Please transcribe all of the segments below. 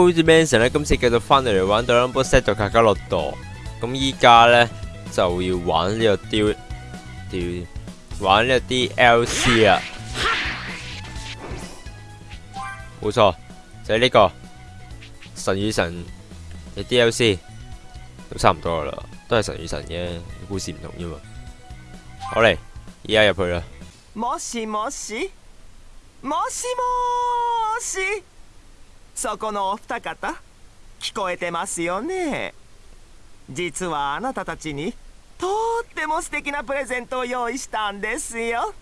好似 Manson 咧，今次繼續翻嚟嚟玩到 Number Set 到卡卡洛度，咁依家咧就要玩呢個雕雕，玩呢個 DLC 啊，冇錯，就係、是、呢、這個神與神嘅 DLC，都差唔多噶啦，都係神與神嘅故事唔同啫嘛。好嚟，依家入去啦。もしもしもしもし そこのお二方聞こえてますよね？実はあなたたちにとっても素敵なプレゼントを用意したんですよ。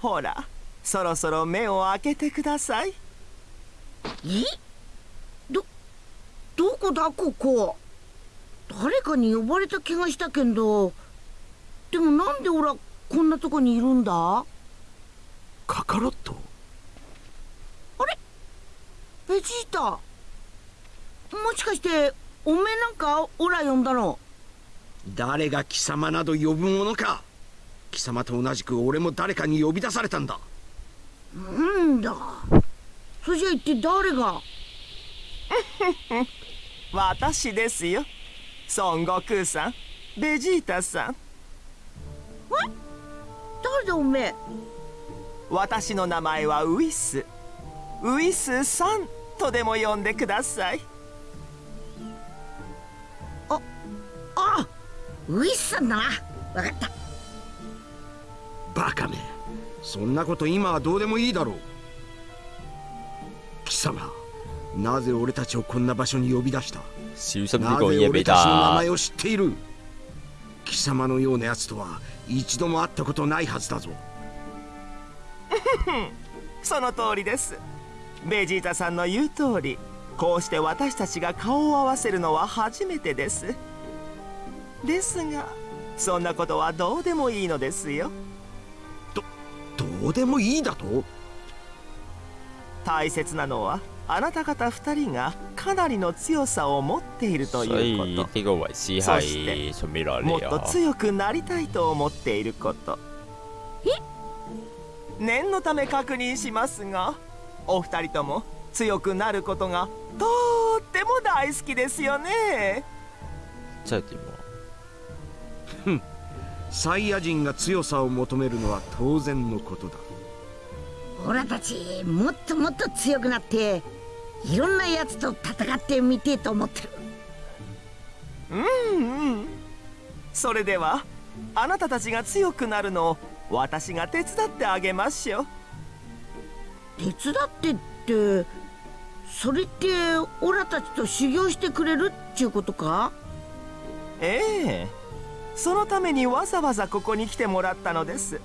ほらそろそろ目を開けてください。え？どどこだ？ここ。誰かに呼ばれた気がしたけど。でもなんでオラこんなとこにいるんだ？カカロット？ベジータ。もしかしておめえなんかオラ呼んだの？誰が貴様など呼ぶものか。貴様と同じく俺も誰かに呼び出されたんだ。なんだ。それじゃ一体誰が？私ですよ。孫悟空さん。ベジータさん。誰だおめえ？私の名前はウィス。ウィスさんとでも呼んでください。あウィスさんだな。わかった。バカめ。そんなこと今はどうでもいいだろう。貴様なぜ俺たちをこんな場所に呼び出した？なぜ俺たちの名他。前を知っている？貴様のような奴とは一度も会ったことないはずだぞ。その通りですベジータさんの言う通りこうして私たちが顔を合わせるのは初めてです。ですがそんなことはどうでもいいのですよ。どうでもいいだと？大切なのはあなた方二人がかなりの強さを持っているというこ呢個維斯そしてもっと。強くなりたいと思っていること。念のため確認しますがお二人とも強くなることがとっても大好きですよね。即係點啊？サイヤ人が強さを求めるのは当然のことだ。オラたちもっともっと強くなっていろんなやつと戦ってみてえと思ってる。うんうん。それではあなたたちが強くなるのを私が手伝ってあげましょう手伝ってってそれってオラたちと修行してくれるっちゅうことか？ええ。そのためにわざわざここに来てもらったのです。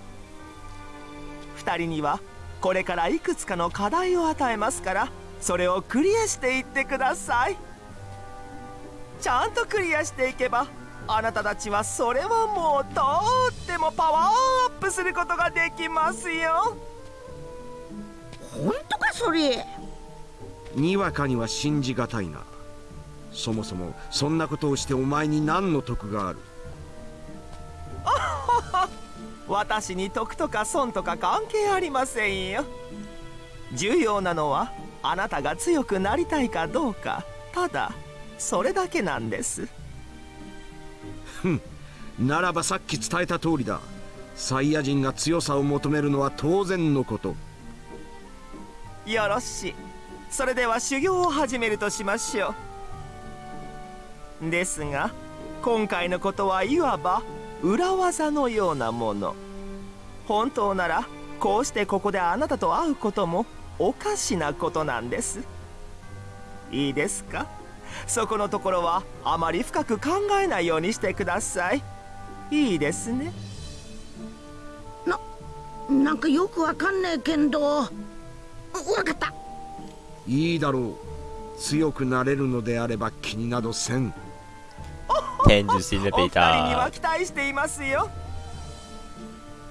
二人にはこれからいくつかの課題を与えますからそれをクリアしていってください。ちゃんとクリアしていけばあなたたちはそれはもうとってもパワーアップすることができますよ。本当かそれ？にわかには信じがたいな。そもそもそんなことをしてお前に何の得がある？私に得とか損とか関係ありませんよ。重要なのはあなたが強くなりたいかどうか。ただそれだけなんです。ならばさっき伝えた通りだ。サイヤ人が強さを求めるのは当然のことよろしい。それでは修行を始めるとしましょう。ですが今回のことはいわば裏技のようなもの。本当ならこうしてここであなたと会うこともおかしなことなんです。いいですか？そこのところはあまり深く考えないようにしてください。いいですね。なんかよくわかんねえけんど。わかった。いいだろう。強くなれるのであれば気になどせん。聽住先啦，お二俾人には他。期待していますよ。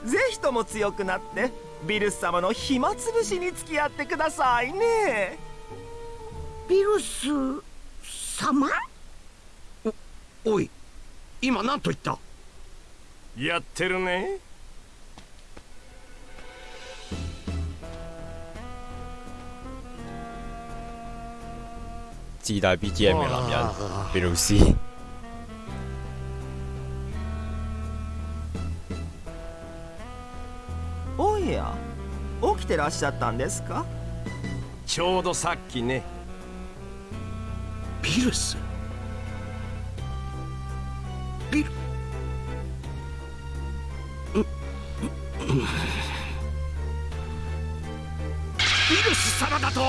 ぜひとも強くなってビルス様の暇つぶしに付き合ってくださいね。ビルス様？おい今何と言った？やってるね自帶 BGM 嘅男人，俾老師。おや起きてらっしゃったんですか？ちょうどさっきね。ビルス？ビル。ビルス様だと？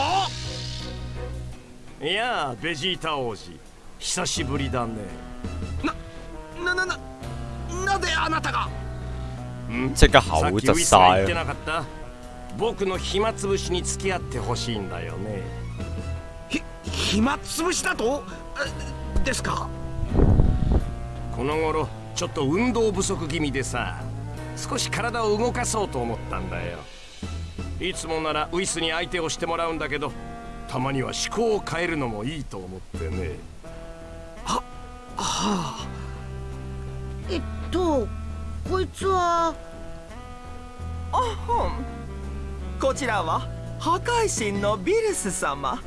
いやあベジータ王子。久しぶりだね。ななななぜあなたが？ん。即刻さっ口窒きウィスが言って！なかった？僕の暇つぶしに付き合ってほしいんだよね。ひ暇つぶしだと？えですか？この頃ちょっと運動不足気味でさ少し体を動かそうと思ったんだよ。いつもならウィスに相手をしてもらうんだけどたまには思考を変えるのもいいと思ってね。はあえっとこいつは？あほんこちらは破壊神のビルス様。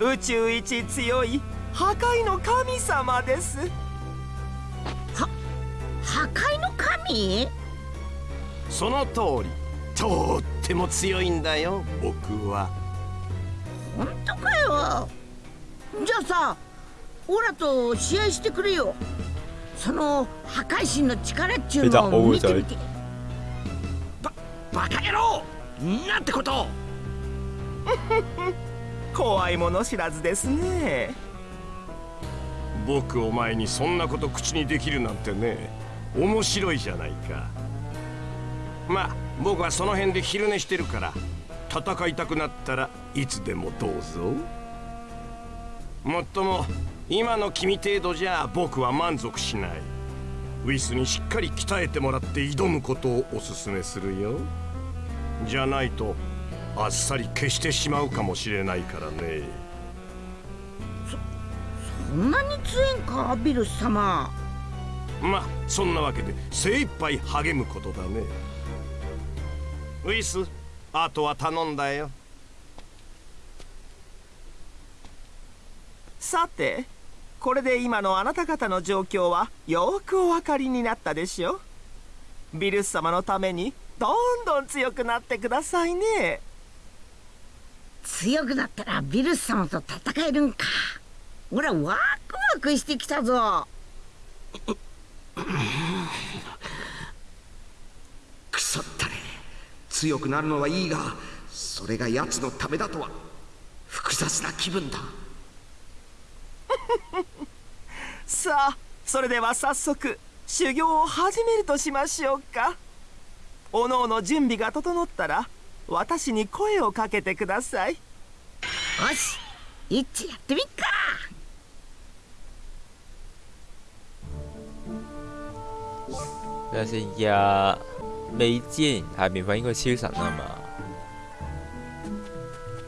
宇宙一強い破壊の神様です。破壊の神？その通り。とっても強いんだよ僕は本当かよ。じゃあさオラと試合してくれよ。その破壊神の力っちゅうのを見てみて。ババカ野郎！なんてこと。怖いもの知らずですね。僕お前にそんなこと口にできるなんてね面白いじゃないか。まあ僕はその辺で昼寝してるから戦いたくなったらいつでもどうぞ。もっとも今の君程度じゃ僕は満足しない。ウィスにしっかり鍛えてもらって挑むことをおすすめするよ。じゃないとあっさり消してしまうかもしれないからね。そんなに強いんかビルス様。まあそんなわけで精一杯励むことだね。ウィスあとは頼んだよ。さてこれで今のあなた方の状況はよくお分かりになったでしょ？ビルス様のためにどんどん強くなってくださいね。強くなったらビルス様と戦えるんか。俺はワクワクしてきたぞくそったれ強くなるのはいいがそれが奴のためだとは複雑な気分だ。さあそれでは早速修行を始めるとしましょうか。おのおの準備が整ったら私に声をかけてください。よし一致やってみっか。等下先呀，美劍係免費應該超神啊嘛。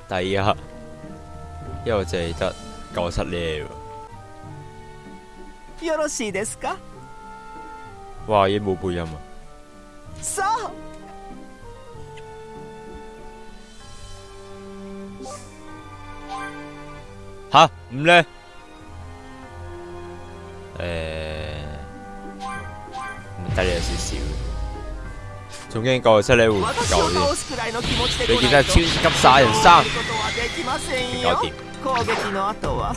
第一，因為我淨係得九七呢喎。よろしいですか哇！已經冇配音啊！さあ吓唔咧？誒，唔得你有少少， 仲驚九七你會唔夠添倒。すくらいの気持ちで你来ないと見た超級殺人三どうすることはできませんよ搞掂。攻撃の後は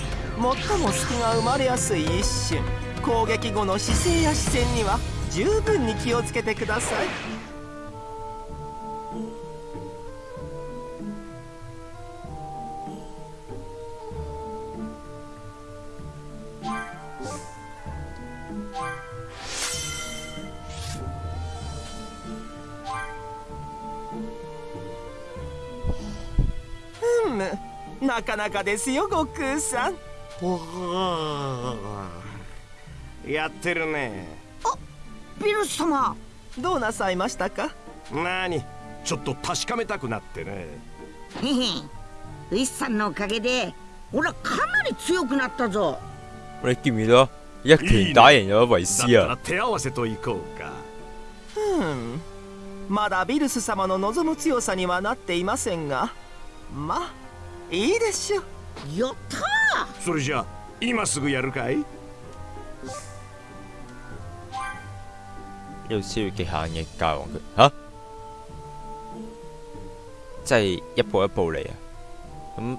最も隙が生まれやすい一瞬攻撃後の姿勢や視線には十分に気をつけてくださいふむなかなかですよ悟空さん。やってるね。ビルス様。どうなさいましたか？なにちょっと確かめたくなってね。へへ。ウィスさんのおかげで俺はかなり強くなったぞ。你見唔見到？一拳打贏咗維斯啊！手合わせといこうか。うん。まだビルス様の望む強さにはなっていませんが。まあいいでしょ。うやったそれじゃあ今すぐやるかい？呢度超越極限嘅教皇佢吓，即係一步一步嚟啊！咁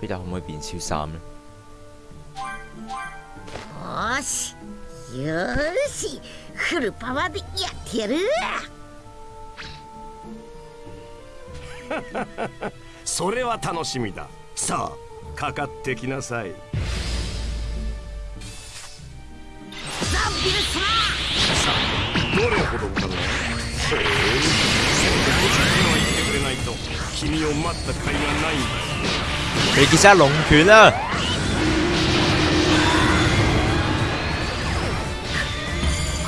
彼得可唔可以變超三呢？よしよし。フルパワーでやってやる それは楽しみだ。さあかかってきなさい。ザ・ビル様どれほどかなそうせめてこっちには言ってくれないと君を待った甲斐がないんだ。龍拳啦！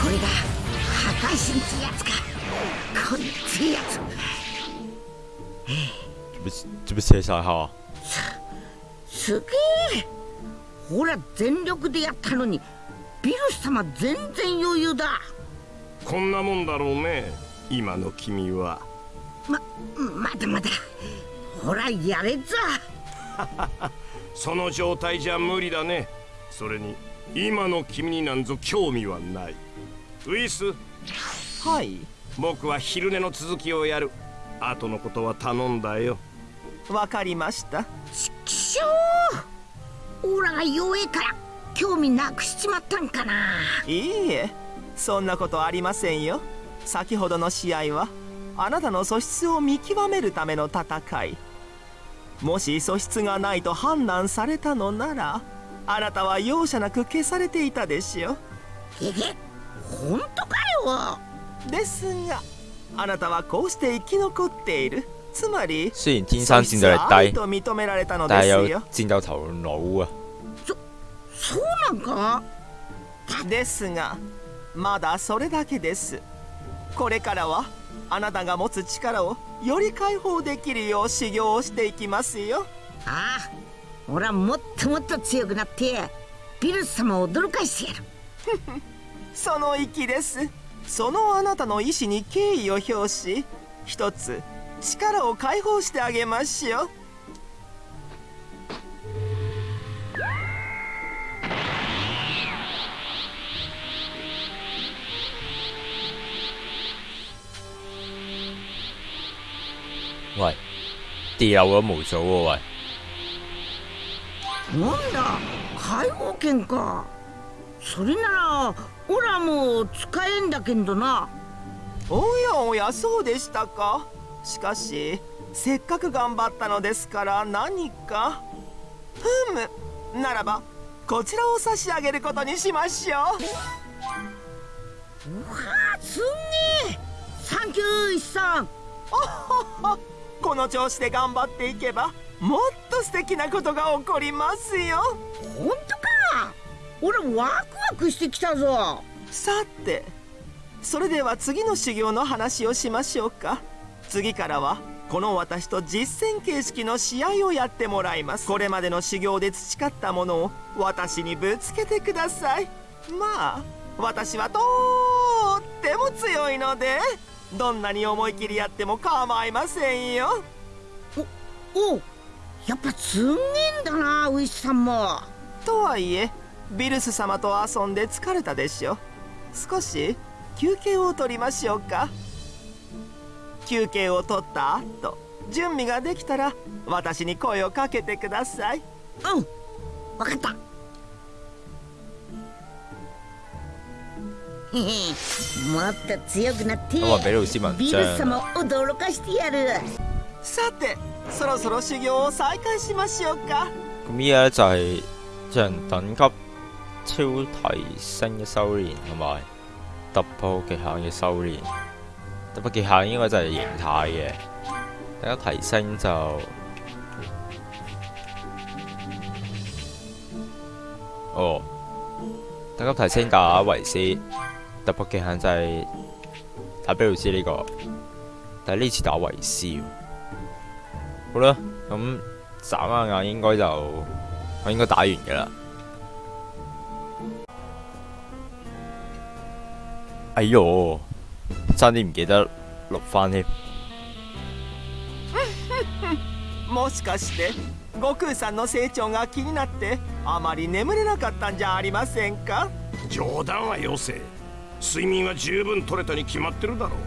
これが破壊神ってやつか。こいつやつ做乜做乜射晒下？すげえほら全力でやったのにビルス様全然余裕だこんなもんだろうね今の君はままだまだほらやれざその状態じゃ無理だねそれに今の君になんぞ興味はないウィスはい僕は昼寝の続きをやる後のことは頼んだよわかりました。気象オラが弱えから興味なくしちまったんかな。いいえそんなことありませんよ。先ほどの試合はあなたの素質を見極めるための戦い。もし素質がないと判断されたのならあなたは容赦なく消されていたでしょ。えへ本当かよ。ですがあなたはこうして生き残っているつまり雖然天生戰鬥力低，と認められたの但係有ですよ戰鬥頭腦啊！そうなんかですがまだそれだけです。これからはあなたが持つ力をより解放できるよう修行をしていきますよ。ああ俺はもっともっと強くなってビルス様を驚かしてやる。その意です。そのあなたの意志に敬意を表し一つ力を解放してあげましょう。喂，掉咗無數喎喂！なんだ解放権か。それならオラも使えんだけどな。おやおやそうでしたかしかしせっかく頑張ったのですから何かふむならばこちらを差し上げることにしましょう。あすんげえ！サンキューイさん！この調子で頑張っていけばもっと素敵なことが起こりますよ。本当か！俺ワクワクしてきたぞ！さてそれでは次の修行の話をしましょうか次からはこの私と実戦形式の試合をやってもらいます。これまでの修行で培ったものを私にぶつけてください。まあ私はとっても強いのでどんなに思い切りやっても構いませんよ。おうやっぱすんげえんだなウィスさんも。とはいえビルス様と遊んで疲れたでしょ。少し休憩を取りましょうか休憩を取った後準備ができたら私に声をかけてください。うん。わかった。もっと強くなってビル章様を驚かしてやる。さてそろそろ修行を再開しましょうか。咁依家咧就係等級超提升嘅修練，同埋突破極限嘅修練。突破極限應該就係形態嘅，等級提升就哦，等级提升打維斯，突破極限就係打比魯斯呢、個，但係呢次打維斯。好啦，咁眨下眼應該就我應該打完嘅啦。哎呦，差啲唔記得錄翻添。もしかして悟空さんの成長が気になってあまり眠れなかったんじゃありませんか？冗談はよせ睡眠は十分取れたに決まってるだろう。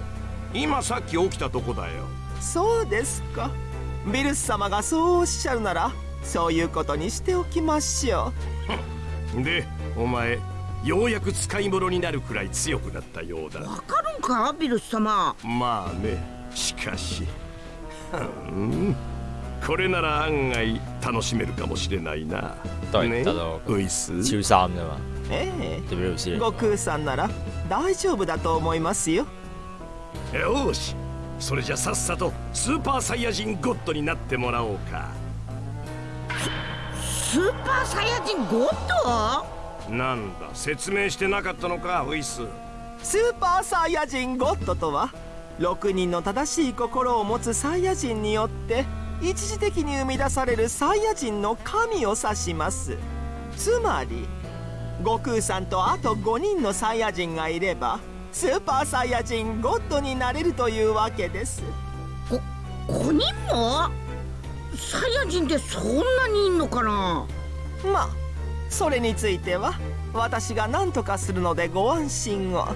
今さっき起きたとこだよ。そうですか。ビルス様がそうおっしゃるならそういうことにしておきましょ でお前ようやく使い物になるくらい強くなったようだ。わかるんかビルス様。まあねしかし。うん。これなら案外楽しめるかもしれないな。對ね？得到ウイス？超三啫嘛，うえ。え。悟空さんなら大丈夫だと思いますよ。よし。それじゃさっさとスーパーサイヤ人ゴッドになってもらおうか。スーパーサイヤ人ゴッドなんだ説明してなかったのかウイススーパーサイヤ人ゴッドとは6人の正しい心を持つサイヤ人によって一時的に生み出されるサイヤ人の神を指します。つまり悟空さんとあと5人のサイヤ人がいればスーパーサイヤ人ゴッドになれるというわけです。5人も？サイヤ人ってそんなにいんのかな？まあそれについては私が何とかするのでご安心を。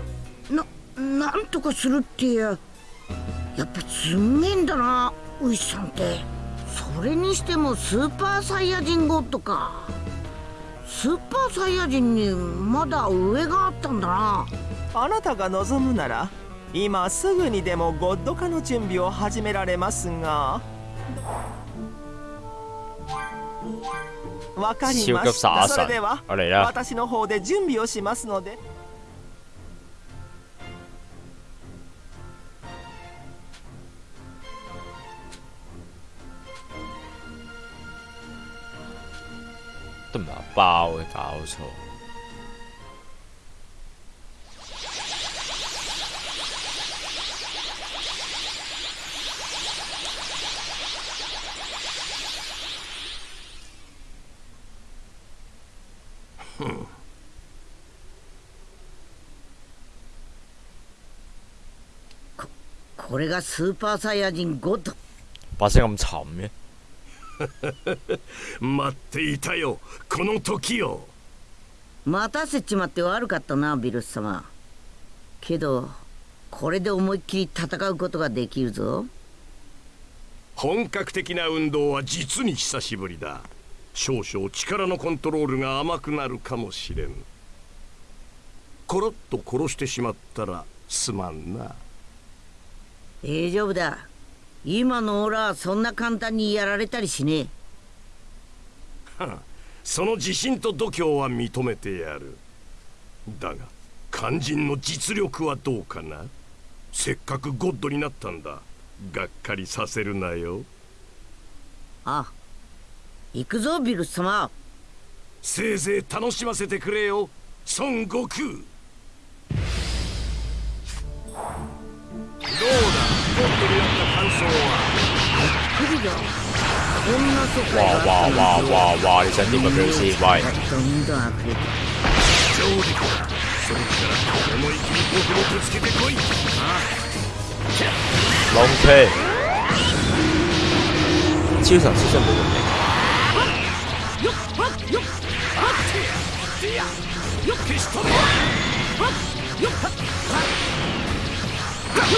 ななんとかするってやっぱすんげえんだなウイスさんって。それにしてもスーパーサイヤ人ゴッドか。スーパーサイヤ人にまだ上があったんだな。あなたが望むなら今すぐにでもゴッド化の準備を始められますがわかりましたそれでは私の方で準備をしますので包嘅，搞錯。これがスーパーサイヤ人ゴッド把聲咁沉嘅，待っていたよ。この時を待たせちまって悪かったなビルス様。けどこれで思いっきり戦うことができるぞ。本格的な運動は実に久しぶりだ。少々力のコントロールが甘くなるかもしれん。コロッと殺してしまったらすまんな大丈夫だ。今のオラはそんな簡単にやられたりしねえ。その自信と度胸は認めてやる。だが肝心の実力はどうかな。せっかくゴッドになったんだ。がっかりさせるなよ。あ行くぞビルス様。せいぜい楽しませてくれよ。孫悟空。どうだゴッドになった感想は不利だこんな世界哇哇哇哇哇！你想點啊，表師？喂，どんどん溢れて上陸だそれから思い切り僕もぶつけてこい龍騎，超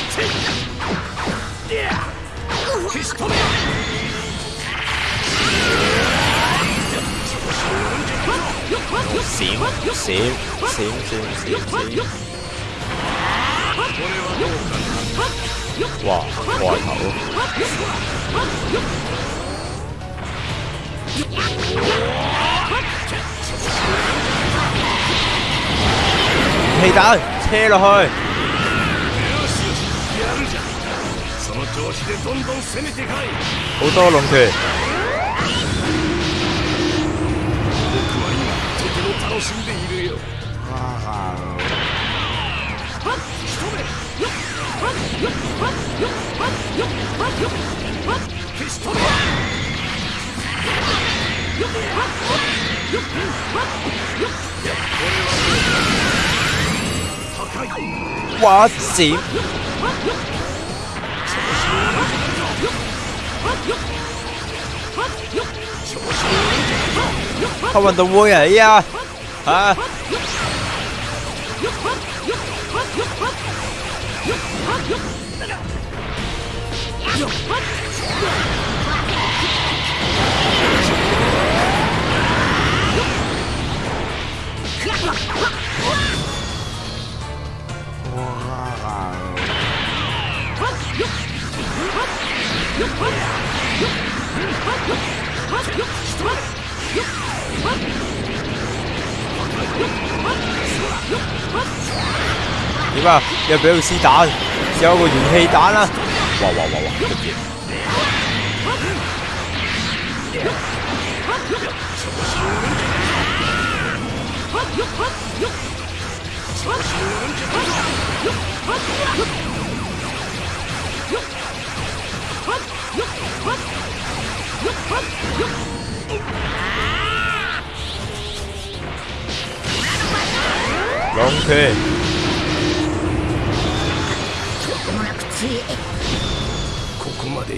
神閃閃閃閃閃閃！哇，外頭！氣彈車落去， 調子でどんどん攻めてかい。僕は今とても楽しんでいるよ消し止め高い哇閃！調開運動會啊！依家嚇點啊？又俾佢試彈，試下個元氣彈啦！哇哇哇哇！咁嘢兩拳，間もなくついここまで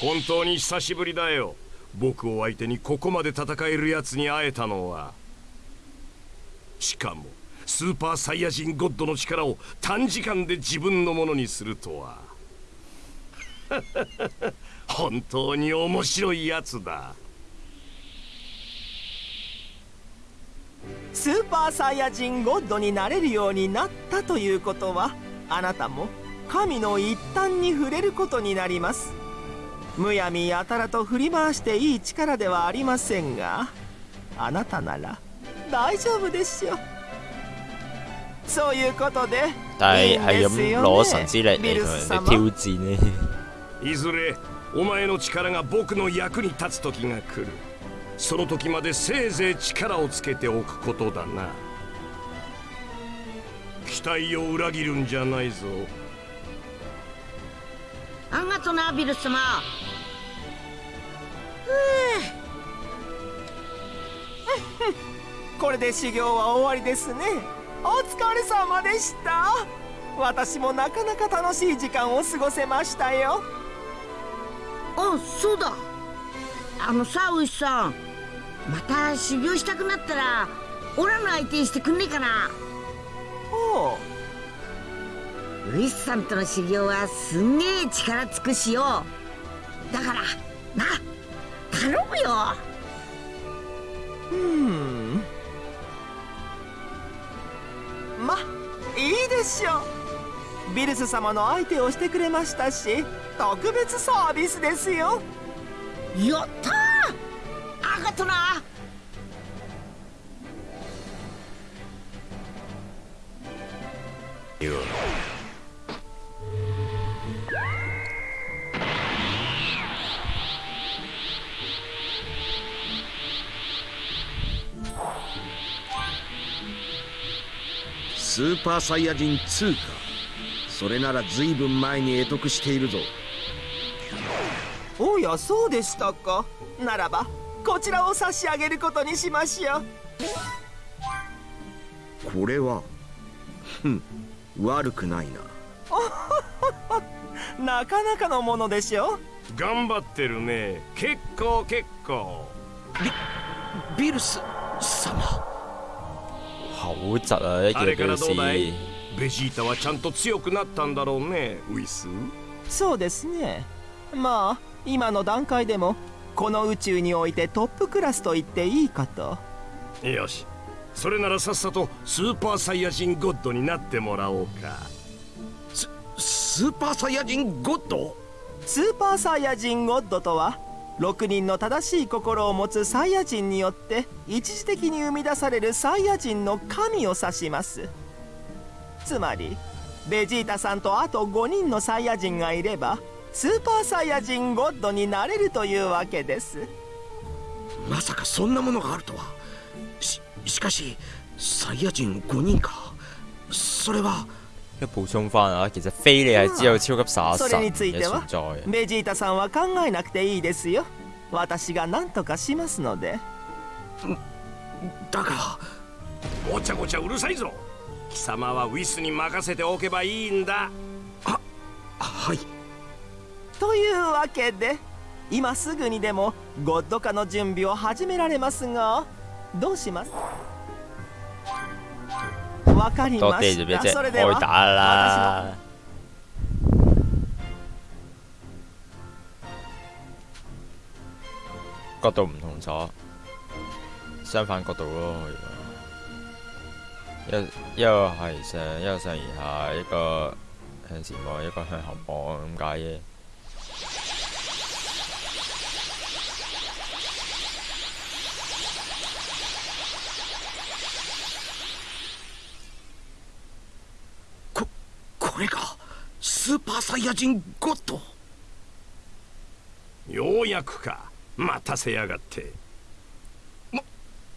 本当に久しぶりだよ。僕を相手にここまで戦えるやつに会えたのは。しかもスーパーサイヤ人ゴッドの力を短時間で自分のものにするとは。本当に面白いやつだ。スーパーサイヤ人ゴッドになれるようになったということはあなたも神の一端に触れることになります。むやみやたらと振り回していい力ではありませんがあなたなら大丈夫でしょうそういうことでいいん係ですよ咁攞神之力ビルス様？いずれお前の力が僕の役に立つ時が来る。その時までせいぜい力をつけておくことだな。期待を裏切るんじゃないぞ。あがとなビルス様これで修行は終わりですね。お疲れ様でした。私もなかなか楽しい時間を過ごせましたよ。あそうだ。あのさウイスさん。また修行したくなったらオラの相手にしてくんねえかな。おう。ウイスさんとの修行はすんげえ力尽くしよう。だからな頼むよ。うん。まいいでしょう。ビルス様の相手をしてくれましたし特別サービスですよ。やったー。あがとなスーパーサイヤ人2か。それなら随分前に得得しているぞ。おやそうでしたか。ならばこちらを差し上げることにしましょう。これはふん悪くないな。なかなかのものでしょ頑張ってるね。結構結構。ビルス様好窒啊！一あれから見到佢どうだい？試ベジータはちゃんと強くなったんだろうねウイス。そうですね。まあ今の段階でもこの宇宙においてトップクラスと言っていいかと。よし。それならさっさとスーパーサイヤ人ゴッドになってもらおうか。ススーパーサイヤ人ゴッド？スーパーサイヤ人ゴッドとは6人の正しい心を持つサイヤ人によって一時的に生み出されるサイヤ人の神を指します。つまりベジータさんとあと5人のサイヤ人がいればスーパーサイヤ人ゴッドになれるというわけです。まさかそんなものがあるとは。ししかしサイヤ人5人か。それは一補充翻啊，其實菲利係只有超級殺そ神れについて嘅存は在嘅。ベジータさんは考えなくていいですよ。私が何とかしますので。だがごちゃごちゃうるさいぞ。貴様はウィスに任せておけばいいんだ。はい。というわけで今すぐにでもゴッド化の準備を始められますがどうします？わかり多ました謝啫啫，それでは開打啦！角度唔同咗，相反角度咯。可以話一一個係上，一個上而下，一個向前望，一個向後望咁解嘅。 スーパーサイヤ人ゴッド。ようやくか。待たせやがって。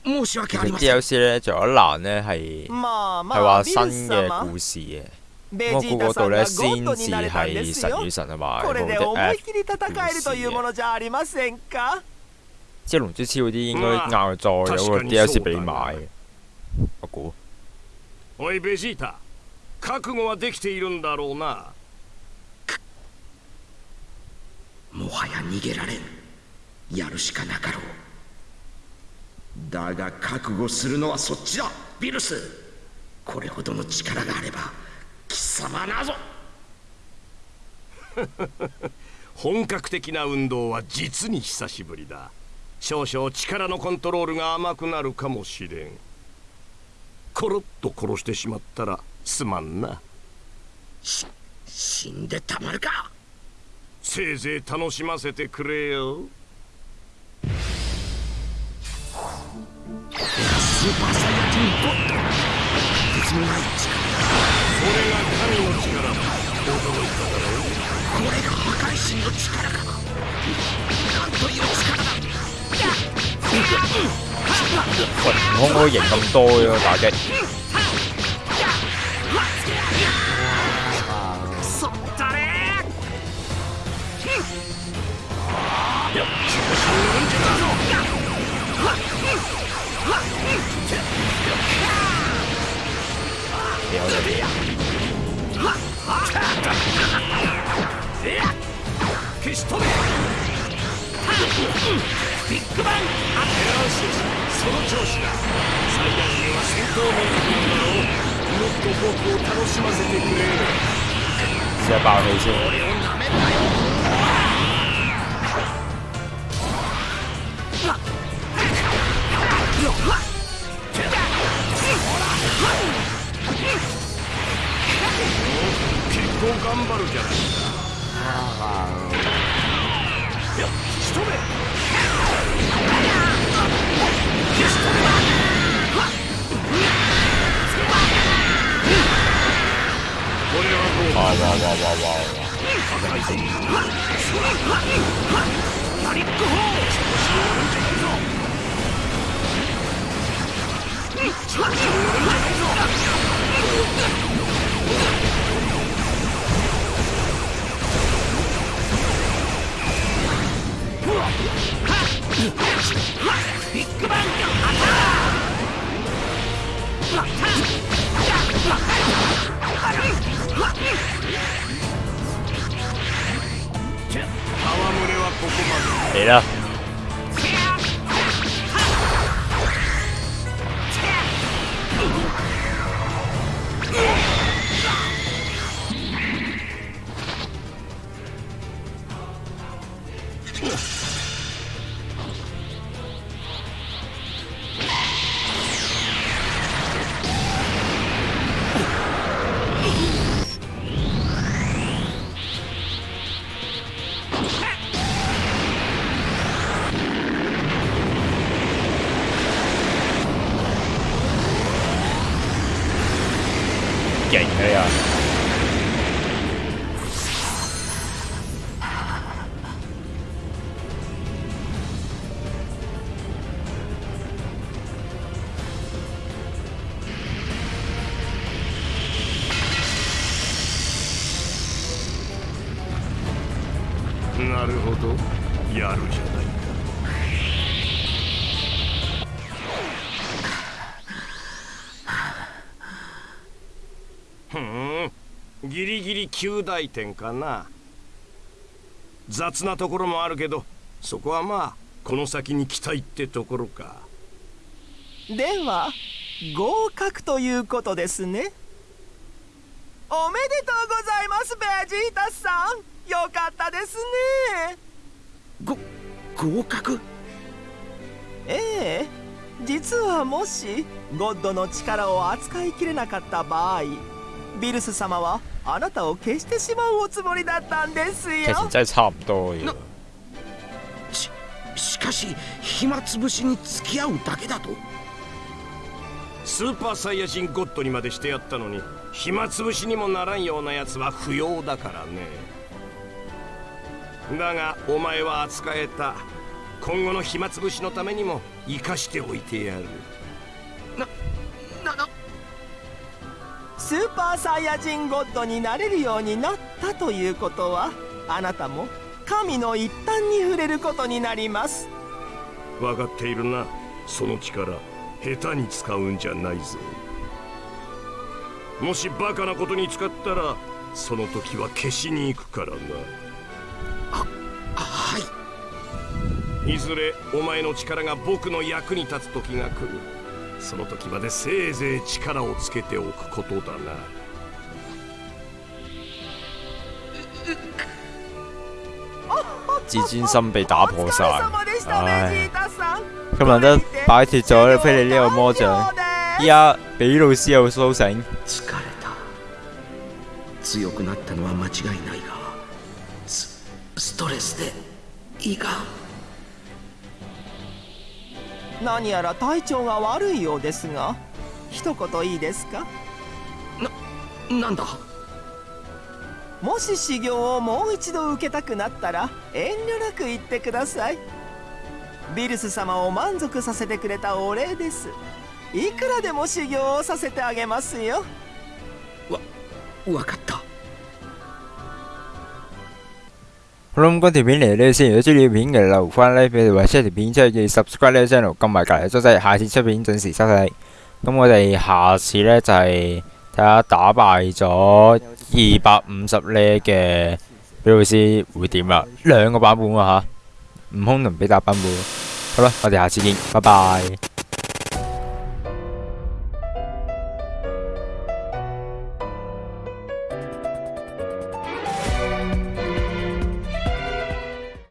申し訳ありません。DLC 咧，仲有一欄咧係まあま係話新嘅様。故事嘅。ベ我估嗰度咧先至係神與神同埋これで思い切り戦えるというものじゃありませんか？即係龍珠超嗰啲應該まあ硬再有個 DLC 俾你買嘅，我估。おいベジータ。覚悟はできているんだろうなもはや逃げられん。やるしかなかろう。だが覚悟するのはそっちだ。ビルスこれほどの力があれば貴様なぞ。本格的な運動は実に久しぶりだ。少々力のコントロールが甘くなるかもしれん。コロッと殺してしまったらすまんな。し死んでたまるかせいぜい楽しませてくれよ。スーパーサイヤ人ゴッドとてつもない。力それが神の力だ驚い。ただろうこれが破壊神の力かなんとい。う力だ喂，悟空嗰個型咁多嘅打擊，ビッグバンよしその調子だサイヤ人は戦闘民族なんだろうもっと僕を楽しませてくれ試下爆氣先。結構頑張るじゃないかよっ仕留めこれはどうだ哇哇哇哇哇哇！戯れはここまで嚟啦！勁なるほど。やるじゃない。かふん。ギリギリ9大点かな。雑なところもあるけどそこはまあこの先に期待ってところか。では合格ということですね。おめでとうございますベジータさん。よかったですねご合格？ええ実はもしゴッドの力を扱いきれなかった場合ビルス様はあなたを消してしまうおつもりだったんですよ。ししかし暇つぶしに付き合うだけだとスーパーサイヤ人ゴッドにまでしてやったのに暇つぶしにもならんようなやつは不要だからねだがお前は扱えた。今後の暇つぶしのためにも生かしておいてやる。ななスーパーサイヤ人ゴッドになれるようになったということはあなたも神の一端に触れることになります。分かっているな。その力下手に使うんじゃないぞ。もしバカなことに使ったらその時は消しに行くからなはい。いずれお前の力が僕の役に立つ時が来る。その時までせいぜい力をつけておくことだな。自尊心被打破晒唉咁難得擺脱咗菲利呢個魔像，依家俾老師又甦醒，疲れた。強くなったのは間違いないがスストレスで胃が何やら体調が悪いようですが一言いいですか？なんだ？もし修行をもう一度受けたくなったら遠慮なく言ってください。ビルス様を満足させてくれたお礼です。いくらでも修行をさせてあげますよ。わかった好啦咁嗰條片嚟呢先，如果中意條片嘅留翻 like 俾你，或者條片出去記 subscribe 呢個 channel，撳埋隔離鐘仔，下次出片準時收睇。咁我哋下次呢，就係睇下打敗咗二百五十呢嘅比老師會點啦，兩個版本啊嚇，悟空同比達版本。好啦，我哋下次見，拜拜。